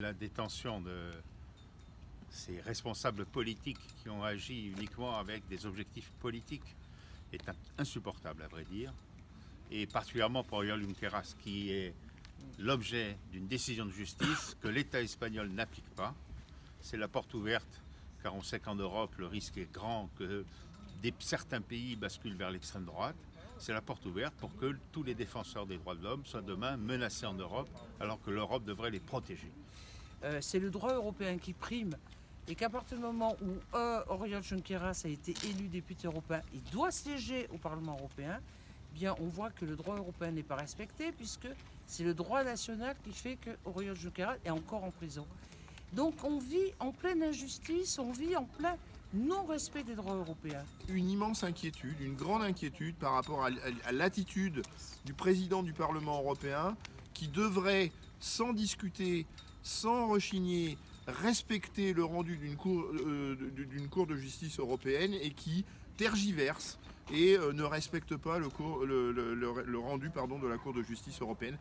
La détention de ces responsables politiques qui ont agi uniquement avec des objectifs politiques est insupportable à vrai dire. Et particulièrement pour Oriol Junqueras qui est l'objet d'une décision de justice que l'État espagnol n'applique pas. C'est la porte ouverte car on sait qu'en Europe le risque est grand que certains pays basculent vers l'extrême droite. C'est la porte ouverte pour que tous les défenseurs des droits de l'homme soient demain menacés en Europe alors que l'Europe devrait les protéger. Euh, c'est le droit européen qui prime et qu'à partir du moment où euh, Oriol Junqueras a été élu député européen, il doit siéger au Parlement européen, eh bien on voit que le droit européen n'est pas respecté puisque c'est le droit national qui fait que Oriol Junqueras est encore en prison. Donc on vit en pleine injustice, on vit en plein non-respect des droits européens. Une immense inquiétude, une grande inquiétude par rapport à, l'attitude du président du Parlement européen qui devrait, sans discuter, sans rechigner, respecter le rendu d'une cour, euh, de justice européenne et qui tergiverse et euh, ne respecte pas le, rendu de la Cour de justice européenne.